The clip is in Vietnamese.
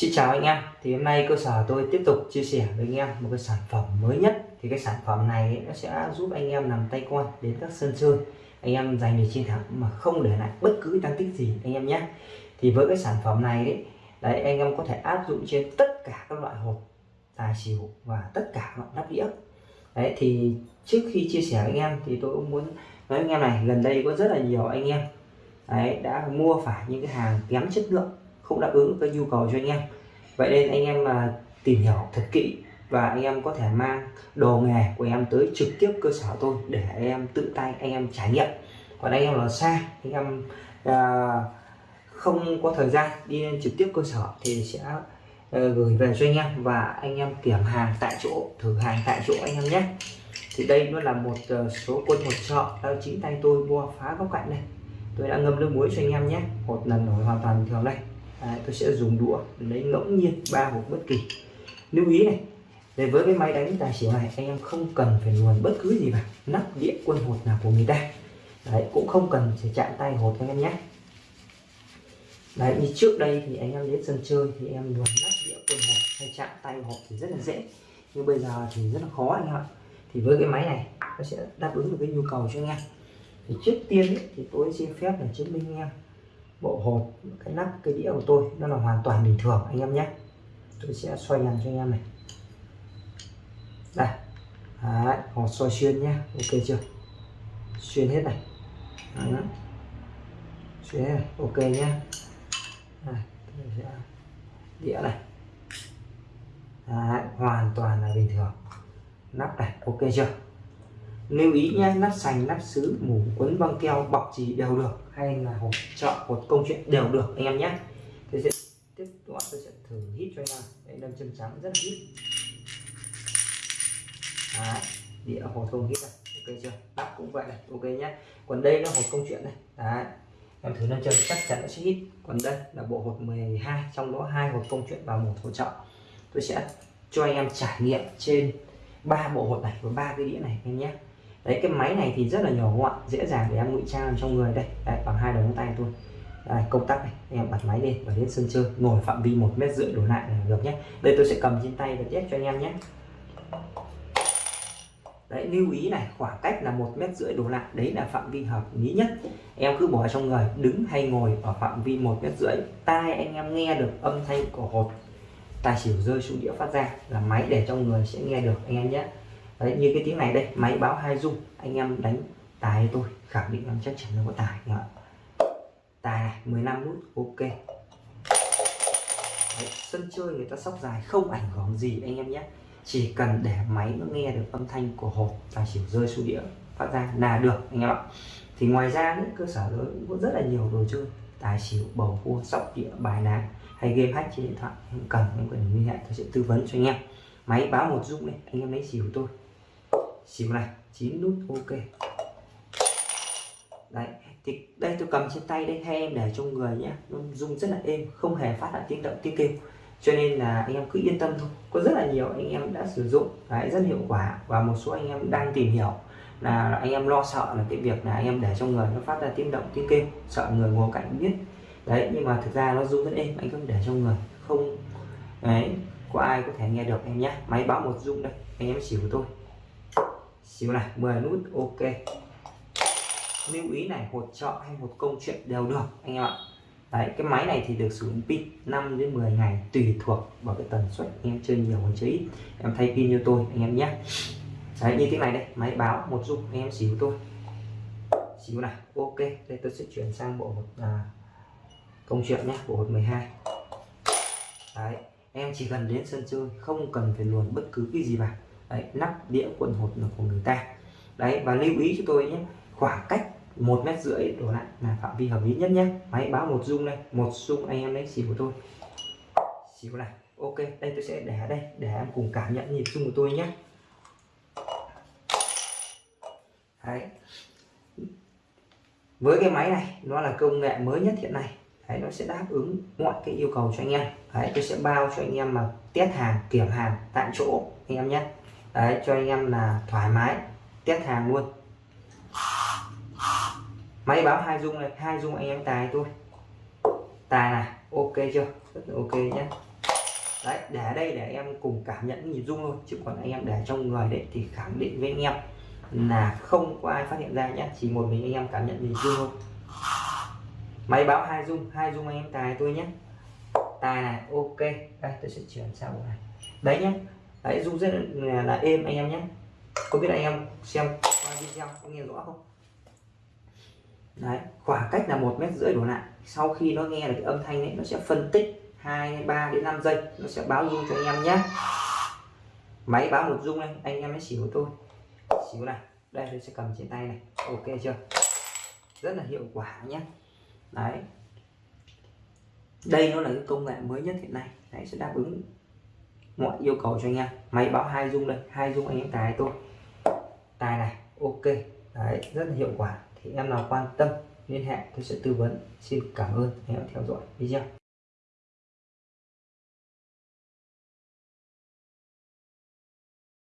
Xin chào anh em. Thì hôm nay cơ sở tôi tiếp tục chia sẻ với anh em một cái sản phẩm mới nhất. Thì cái sản phẩm này nó sẽ giúp anh em làm tay quan đến các sân chơi. Anh em giành được chiến thắng mà không để lại bất cứ tăng tích gì, anh em nhé. Thì với cái sản phẩm này đấy đấy, anh em có thể áp dụng trên tất cả các loại hộp, tài xỉu và tất cả loại nắp đĩa. Đấy, thì trước khi chia sẻ với anh em thì tôi cũng muốn nói anh em này, gần đây có rất là nhiều anh em, đấy, đã mua phải những cái hàng kém chất lượng không đáp ứng với nhu cầu cho anh em. Vậy nên anh em mà tìm hiểu thật kỹ và anh em có thể mang đồ nghề của em tới trực tiếp cơ sở tôi để anh em tự tay anh em trải nghiệm. Còn anh em là xa anh em à, không có thời gian đi lên trực tiếp cơ sở thì sẽ ờ, gửi về cho anh em và anh em kiểm hàng tại chỗ thử hàng tại chỗ anh em nhé. Thì đây nó là một uh, số quân một chợ đang chính tay tôi mua phá góc cạnh này tôi đã ngâm nước muối cho anh em nhé. Một lần nổi hoàn toàn bình thường đây. Đấy, tôi sẽ dùng đũa lấy ngẫu nhiên ba hộp bất kỳ. Lưu ý này để với cái máy đánh tài xỉu này anh em không cần phải luồn bất cứ gì vào nắp đĩa quân hột nào của người ta. Đấy cũng không cần phải chạm tay hột anh em nhé. Đấy như trước đây thì anh em đến sân chơi thì em luồn nắp đĩa quân hột hay chạm tay hột thì rất là dễ. Nhưng bây giờ thì rất là khó anh em ạ. Thì với cái máy này nó sẽ đáp ứng được cái nhu cầu cho anh em. Thì trước tiên ấy, thì tôi xin phép là chứng minh anh em bộ hột cái nắp cái đĩa của tôi nó là hoàn toàn bình thường anh em nhé. Tôi sẽ xoay ngắn cho anh em này. Đây. Đấy, hột xoay xuyên nhé. Ok chưa? Xuyên hết này. Đấy. xuyên hết này. Ok nhé. Sẽ đĩa này. Đấy, hoàn toàn là bình thường. Nắp này ok chưa? Lưu ý nhé nắp sành nắp sứ mủ quấn băng keo bọc gì đều được hay là hộp chọn, hộp công chuyện đều được anh em nhé tôi sẽ tiếp tục tôi sẽ thử hít cho anh em. Đây đâm chân trắng rất là hít. Đấy, đĩa hộp không hít này. Ok chưa? Nắp cũng vậy này ok nhé còn đây là hộp công chuyện này. Đấy. em thử nâng chân chắc chắn nó sẽ hít. Còn đây là bộ hộp 12 trong đó hai hộp công chuyện và một hỗ trợ tôi sẽ cho anh em trải nghiệm trên ba bộ hộp này và ba cái đĩa này anh nhé đấy cái máy này thì rất là nhỏ gọn dễ dàng để em ngụy trang trong người. Đây đấy, bằng hai đầu ngón tay thôi. Đây, công tắc này em bật máy lên và đến sân chơi. Ngồi phạm vi một mét rưỡi đổ lại là được nhé. Đây tôi sẽ cầm trên tay và test cho anh em nhé. Đấy lưu ý này khoảng cách là một mét rưỡi đổ lại. Đấy là phạm vi hợp lý nhất. Em cứ bỏ trong người đứng hay ngồi ở phạm vi một mét rưỡi tai anh em nghe được âm thanh của hột. Tài xỉu rơi xuống đĩa phát ra là máy để trong người sẽ nghe được anh em nhé đấy như cái tiếng này đây máy báo hai dung anh em đánh tài tôi khẳng định em chắc chắn là có tài nhá tài này 15 nút ok. Đấy, sân chơi người ta sóc dài không ảnh hưởng gì anh em nhé. Chỉ cần để máy nó nghe được âm thanh của hộp tài xỉu rơi xuống đĩa phát ra là được anh em ạ. Thì ngoài ra những cơ sở đó cũng có rất là nhiều đồ chơi tài xỉu bầu cua sóc đĩa bài ná hay game hack trên điện thoại. Em cần em cần liên hệ tôi sẽ tư vấn cho anh em. Máy báo một dung này anh em lấy xỉu tôi xỉu này 9 nút ok. Đấy thì đây tôi cầm trên tay đây hai em để trong người nhé nó rung rất là êm không hề phát ra tiếng động tiếng kêu. Cho nên là anh em cứ yên tâm thôi. Có rất là nhiều anh em đã sử dụng đấy, rất hiệu quả. Và một số anh em đang tìm hiểu là anh em lo sợ là cái việc là anh em để trong người nó phát ra tiếng động tiếng kêu. Sợ người ngồi cạnh biết. Đấy nhưng mà thực ra nó rung rất êm anh cứ để trong người. Không đấy có ai có thể nghe được em nhé máy báo một rung đây anh em xỉu tôi xíu này 10 nút ok. Lưu ý này hột trọ hay một công chuyện đều được anh em ạ. Đấy cái máy này thì được sử dụng pin 5 đến 10 ngày tùy thuộc vào cái tần suất em chơi nhiều hay chơi ít. Em thay pin như tôi anh em nhé. Đấy như thế này đây máy báo một dung anh em xíu tôi xíu này ok. Đây tôi sẽ chuyển sang bộ hột à, công chuyện nhé bộ hột 12 đấy em chỉ cần đến sân chơi không cần phải luồn bất cứ cái gì vào đấy, nắp đĩa quần hột là của người ta. Đấy và lưu ý cho tôi nhé khoảng cách một mét rưỡi đổ lại là phạm vi hợp lý nhất nhé. Máy báo một dung đây một dung anh em lấy xỉu của tôi. Xỉu này ok đây tôi sẽ để ở đây để em cùng cảm nhận nhịp chung của tôi nhé. Đấy. Với cái máy này nó là công nghệ mới nhất hiện nay. Đấy, nó sẽ đáp ứng mọi cái yêu cầu cho anh em. Đấy, tôi sẽ bao cho anh em mà test hàng kiểm hàng tại chỗ anh em nhé đấy, cho anh em là thoải mái test hàng luôn. Máy báo hai dung này hai dung anh em tài tôi tài này, ok chưa? Rất là ok nhé đấy, để đây để em cùng cảm nhận nhịp dung thôi, chứ còn anh em để trong người đấy thì khẳng định với anh em là không có ai phát hiện ra nhé chỉ một mình anh em cảm nhận nhịp dung thôi. Máy báo hai dung hai dung anh em tài tôi nhé tài này, ok. Đây, tôi sẽ chuyển sang bộ này. Đấy nhé đấy dung rất là, là êm anh em nhé. Có biết anh em xem qua video có nghe rõ không? Đấy khoảng cách là một mét rưỡi đổ lại. Sau khi nó nghe được cái âm thanh ấy nó sẽ phân tích 2 3 đến 5 giây. Nó sẽ báo dung cho anh em nhé. Máy báo một dung này anh em mới xỉu tôi. Xíu này đây tôi sẽ cầm trên tay này. Ok chưa? Rất là hiệu quả nhé. Đấy. Đây nó là cái công nghệ mới nhất hiện nay. Đấy sẽ đáp ứng mọi yêu cầu cho anh em. Máy báo hai dung đây, hai dung anh em tài tôi tài này, ok. Đấy, rất là hiệu quả. Thì em nào quan tâm, liên hệ, tôi sẽ tư vấn. Xin cảm ơn anh em theo dõi. Video